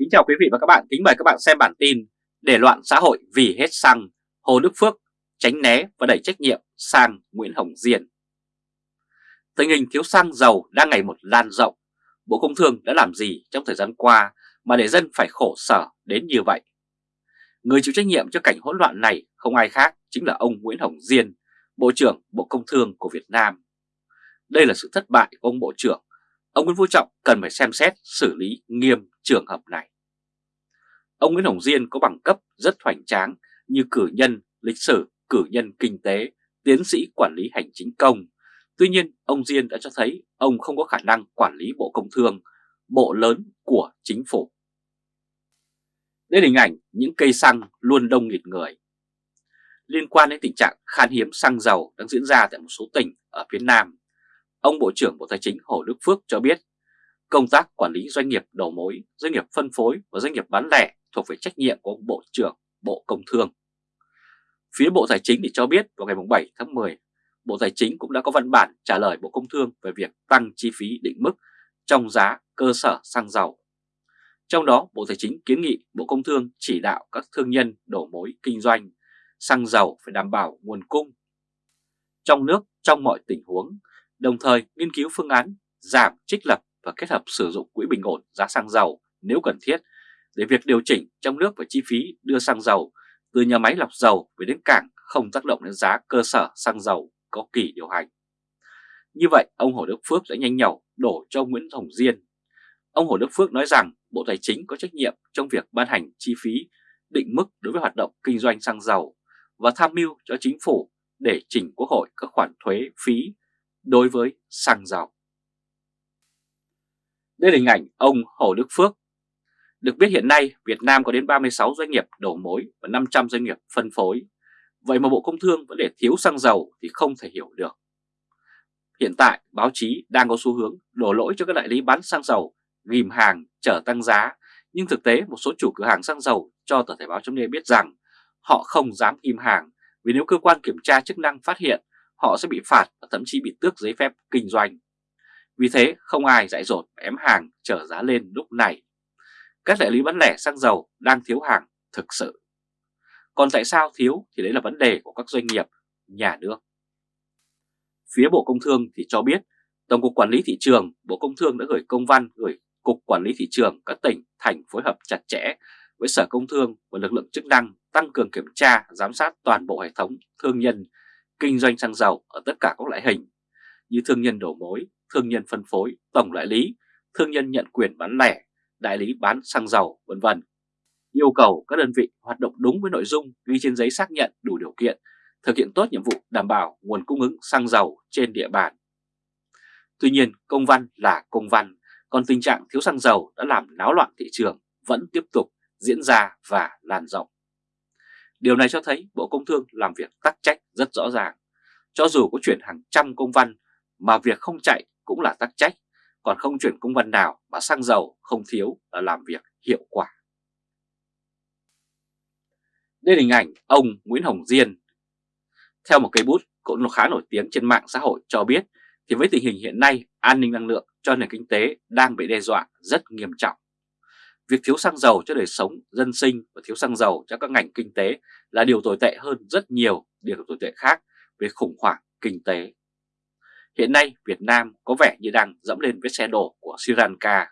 Kính chào quý vị và các bạn, kính mời các bạn xem bản tin Để loạn xã hội vì hết xăng, Hồ Đức Phước tránh né và đẩy trách nhiệm sang Nguyễn Hồng Diên. Tình hình thiếu xăng dầu đang ngày một lan rộng, Bộ Công Thương đã làm gì trong thời gian qua mà để dân phải khổ sở đến như vậy? Người chịu trách nhiệm cho cảnh hỗn loạn này không ai khác chính là ông Nguyễn Hồng Diên, Bộ trưởng Bộ Công Thương của Việt Nam. Đây là sự thất bại của ông Bộ trưởng ông Nguyễn Phú Trọng cần phải xem xét xử lý nghiêm trường hợp này. Ông Nguyễn Hồng Diên có bằng cấp rất hoành tráng như cử nhân lịch sử, cử nhân kinh tế, tiến sĩ quản lý hành chính công. Tuy nhiên, ông Diên đã cho thấy ông không có khả năng quản lý Bộ Công Thương, bộ lớn của chính phủ. Đây là hình ảnh những cây xăng luôn đông nghịt người. Liên quan đến tình trạng khan hiếm xăng dầu đang diễn ra tại một số tỉnh ở phía Nam, Ông Bộ trưởng Bộ Tài chính Hồ Đức Phước cho biết công tác quản lý doanh nghiệp đầu mối, doanh nghiệp phân phối và doanh nghiệp bán lẻ thuộc về trách nhiệm của ông Bộ trưởng Bộ Công Thương. Phía Bộ Tài chính thì cho biết vào ngày 7 tháng 10, Bộ Tài chính cũng đã có văn bản trả lời Bộ Công Thương về việc tăng chi phí định mức trong giá cơ sở xăng dầu. Trong đó, Bộ Tài chính kiến nghị Bộ Công Thương chỉ đạo các thương nhân đổ mối kinh doanh xăng dầu phải đảm bảo nguồn cung trong nước trong mọi tình huống đồng thời nghiên cứu phương án giảm trích lập và kết hợp sử dụng quỹ bình ổn giá xăng dầu nếu cần thiết để việc điều chỉnh trong nước và chi phí đưa xăng dầu từ nhà máy lọc dầu về đến cảng không tác động đến giá cơ sở xăng dầu có kỳ điều hành. Như vậy, ông Hồ Đức Phước đã nhanh nhẩu đổ cho ông Nguyễn Hồng Diên. Ông Hồ Đức Phước nói rằng Bộ Tài chính có trách nhiệm trong việc ban hành chi phí định mức đối với hoạt động kinh doanh xăng dầu và tham mưu cho chính phủ để chỉnh Quốc hội các khoản thuế phí đối với xăng dầu. Đây là hình ảnh ông Hồ Đức Phước. Được biết hiện nay, Việt Nam có đến 36 doanh nghiệp đầu mối và 500 doanh nghiệp phân phối. Vậy mà Bộ Công Thương vẫn để thiếu xăng dầu thì không thể hiểu được. Hiện tại, báo chí đang có xu hướng đổ lỗi cho các đại lý bán xăng dầu, ghim hàng, chở tăng giá nhưng thực tế, một số chủ cửa hàng xăng dầu cho tờ Thể báo chấm biết rằng họ không dám ghim hàng vì nếu cơ quan kiểm tra chức năng phát hiện, họ sẽ bị phạt và thậm chí bị tước giấy phép kinh doanh. Vì thế, không ai dạy dột ém hàng trở giá lên lúc này. Các đại lý bán lẻ xăng dầu đang thiếu hàng thực sự. Còn tại sao thiếu thì đấy là vấn đề của các doanh nghiệp, nhà nước. Phía Bộ Công Thương thì cho biết Tổng cục Quản lý Thị trường, Bộ Công Thương đã gửi công văn gửi Cục Quản lý Thị trường các tỉnh, thành phối hợp chặt chẽ với Sở Công Thương và lực lượng chức năng tăng cường kiểm tra, giám sát toàn bộ hệ thống thương nhân kinh doanh xăng dầu ở tất cả các loại hình như thương nhân đổ mối, thương nhân phân phối, tổng đại lý, thương nhân nhận quyền bán lẻ, đại lý bán xăng dầu, vân vân. Yêu cầu các đơn vị hoạt động đúng với nội dung ghi trên giấy xác nhận đủ điều kiện, thực hiện tốt nhiệm vụ đảm bảo nguồn cung ứng xăng dầu trên địa bàn. Tuy nhiên, công văn là công văn, còn tình trạng thiếu xăng dầu đã làm náo loạn thị trường vẫn tiếp tục diễn ra và lan rộng. Điều này cho thấy Bộ Công Thương làm việc tắc trách rất rõ ràng. Cho dù có chuyển hàng trăm công văn mà việc không chạy cũng là tắc trách, còn không chuyển công văn nào mà xăng dầu không thiếu là làm việc hiệu quả. Đây là hình ảnh ông Nguyễn Hồng Diên. Theo một cây bút cũng khá nổi tiếng trên mạng xã hội cho biết thì với tình hình hiện nay an ninh năng lượng cho nền kinh tế đang bị đe dọa rất nghiêm trọng. Việc thiếu xăng dầu cho đời sống, dân sinh và thiếu xăng dầu cho các ngành kinh tế là điều tồi tệ hơn rất nhiều điều tồi tệ khác về khủng hoảng kinh tế. Hiện nay Việt Nam có vẻ như đang dẫm lên vết xe đổ của Sri Lanka.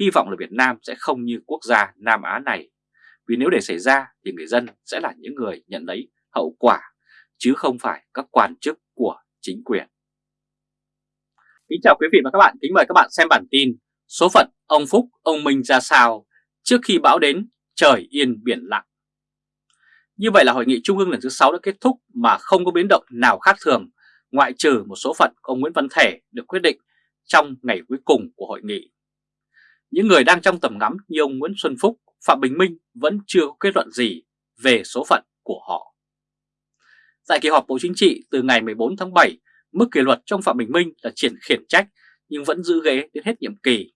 Hy vọng là Việt Nam sẽ không như quốc gia Nam Á này, vì nếu để xảy ra thì người dân sẽ là những người nhận lấy hậu quả, chứ không phải các quan chức của chính quyền. Kính chào quý vị và các bạn, kính mời các bạn xem bản tin Số phận ông Phúc, ông Minh ra sao trước khi bão đến trời yên biển lặng. Như vậy là hội nghị trung ương lần thứ 6 đã kết thúc mà không có biến động nào khác thường ngoại trừ một số phận của ông Nguyễn Văn Thể được quyết định trong ngày cuối cùng của hội nghị. Những người đang trong tầm ngắm như ông Nguyễn Xuân Phúc, Phạm Bình Minh vẫn chưa có kết luận gì về số phận của họ. Tại kỳ họp Bộ Chính trị từ ngày 14 tháng 7, mức kỷ luật trong Phạm Bình Minh là triển khiển trách nhưng vẫn giữ ghế đến hết nhiệm kỳ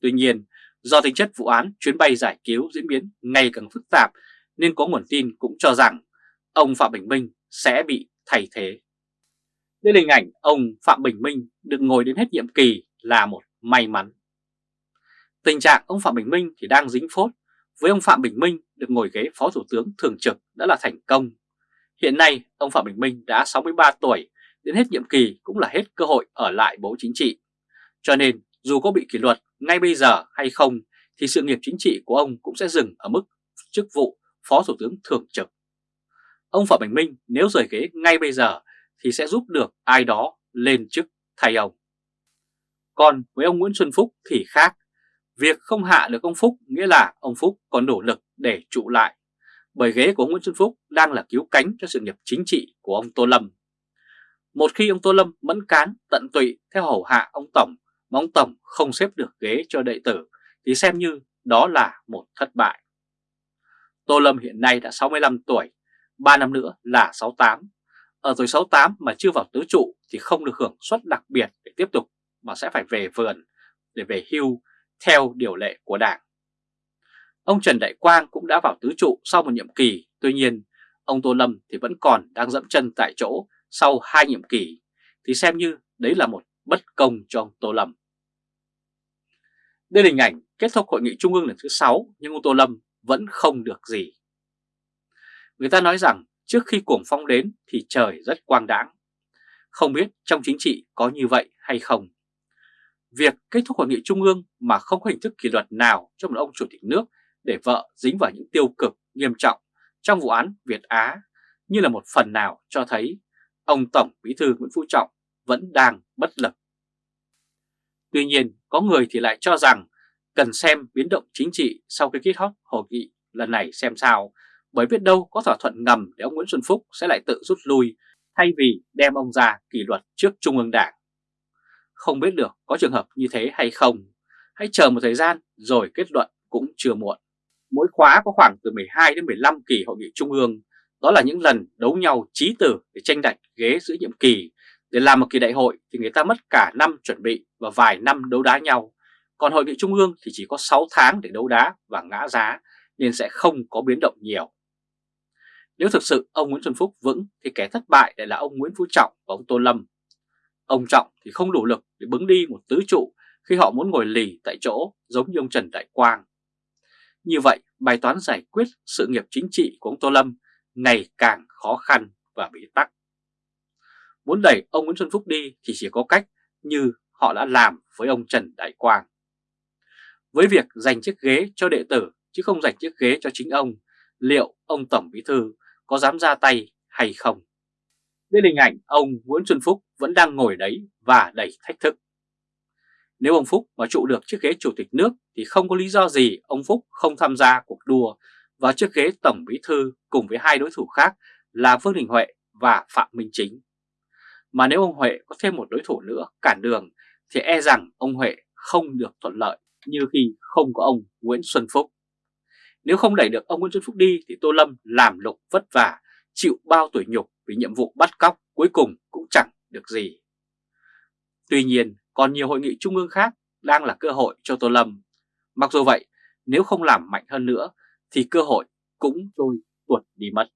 Tuy nhiên, do tính chất vụ án chuyến bay giải cứu diễn biến ngày càng phức tạp nên có nguồn tin cũng cho rằng ông Phạm Bình Minh sẽ bị thay thế. Đây là hình ảnh ông Phạm Bình Minh được ngồi đến hết nhiệm kỳ là một may mắn. Tình trạng ông Phạm Bình Minh thì đang dính phốt, với ông Phạm Bình Minh được ngồi ghế Phó Thủ tướng Thường trực đã là thành công. Hiện nay, ông Phạm Bình Minh đã 63 tuổi, đến hết nhiệm kỳ cũng là hết cơ hội ở lại Bộ Chính trị. Cho nên, dù có bị kỷ luật ngay bây giờ hay không, thì sự nghiệp chính trị của ông cũng sẽ dừng ở mức chức vụ Phó Thủ tướng Thường trực. Ông Phạm Bình Minh nếu rời ghế ngay bây giờ thì sẽ giúp được ai đó lên chức thay ông. Còn với ông Nguyễn Xuân Phúc thì khác. Việc không hạ được ông Phúc nghĩa là ông Phúc còn đủ lực để trụ lại. Bởi ghế của ông Nguyễn Xuân Phúc đang là cứu cánh cho sự nghiệp chính trị của ông Tô Lâm. Một khi ông Tô Lâm mẫn cán tận tụy theo hầu hạ ông Tổng mà ông Tổng không xếp được ghế cho đệ tử thì xem như đó là một thất bại. Tô Lâm hiện nay đã 65 tuổi, 3 năm nữa là 68. Ở tuổi 68 mà chưa vào tứ trụ thì không được hưởng suất đặc biệt để tiếp tục mà sẽ phải về vườn để về hưu theo điều lệ của Đảng. Ông Trần Đại Quang cũng đã vào tứ trụ sau một nhiệm kỳ, tuy nhiên ông Tô Lâm thì vẫn còn đang dẫm chân tại chỗ sau hai nhiệm kỳ, thì xem như đấy là một bất công cho ông Tô Lâm. Đây là hình ảnh kết thúc hội nghị trung ương lần thứ 6 nhưng ông Tô Lâm vẫn không được gì. Người ta nói rằng trước khi cuồng phong đến thì trời rất quang đãng. Không biết trong chính trị có như vậy hay không? Việc kết thúc hội nghị trung ương mà không có hình thức kỷ luật nào cho một ông chủ tịch nước để vợ dính vào những tiêu cực nghiêm trọng trong vụ án Việt Á như là một phần nào cho thấy ông Tổng Bí thư Nguyễn Phú Trọng vẫn đang bất lực. Tuy nhiên, có người thì lại cho rằng cần xem biến động chính trị sau khi kết thúc hội nghị lần này xem sao, bởi biết đâu có thỏa thuận ngầm để ông Nguyễn Xuân Phúc sẽ lại tự rút lui thay vì đem ông ra kỷ luật trước Trung ương Đảng. Không biết được có trường hợp như thế hay không, hãy chờ một thời gian rồi kết luận cũng chưa muộn. Mỗi khóa có khoảng từ 12 đến 15 kỳ hội nghị trung ương, đó là những lần đấu nhau trí tử để tranh đạch ghế giữa nhiệm kỳ. Để làm một kỳ đại hội thì người ta mất cả năm chuẩn bị và vài năm đấu đá nhau. Còn hội nghị trung ương thì chỉ có 6 tháng để đấu đá và ngã giá nên sẽ không có biến động nhiều. Nếu thực sự ông Nguyễn Xuân Phúc vững thì kẻ thất bại lại là ông Nguyễn Phú Trọng và ông Tô Lâm. Ông Trọng thì không đủ lực để bứng đi một tứ trụ khi họ muốn ngồi lì tại chỗ giống như ông Trần Đại Quang. Như vậy, bài toán giải quyết sự nghiệp chính trị của ông Tô Lâm ngày càng khó khăn và bị tắc. Muốn đẩy ông Nguyễn Xuân Phúc đi thì chỉ có cách như họ đã làm với ông Trần Đại Quang. Với việc dành chiếc ghế cho đệ tử chứ không dành chiếc ghế cho chính ông, liệu ông Tổng Bí Thư có dám ra tay hay không? Đây là hình ảnh ông Nguyễn Xuân Phúc vẫn đang ngồi đấy và đầy thách thức. Nếu ông Phúc mà trụ được chiếc ghế chủ tịch nước thì không có lý do gì ông Phúc không tham gia cuộc đua vào chiếc ghế Tổng Bí Thư cùng với hai đối thủ khác là Vương Đình Huệ và Phạm Minh Chính. Mà nếu ông Huệ có thêm một đối thủ nữa cản đường thì e rằng ông Huệ không được thuận lợi như khi không có ông Nguyễn Xuân Phúc. Nếu không đẩy được ông Nguyễn Xuân Phúc đi thì Tô Lâm làm lục vất vả, chịu bao tuổi nhục vì nhiệm vụ bắt cóc cuối cùng cũng chẳng được gì. Tuy nhiên, còn nhiều hội nghị trung ương khác đang là cơ hội cho Tô Lâm. Mặc dù vậy, nếu không làm mạnh hơn nữa thì cơ hội cũng trôi tuột đi mất.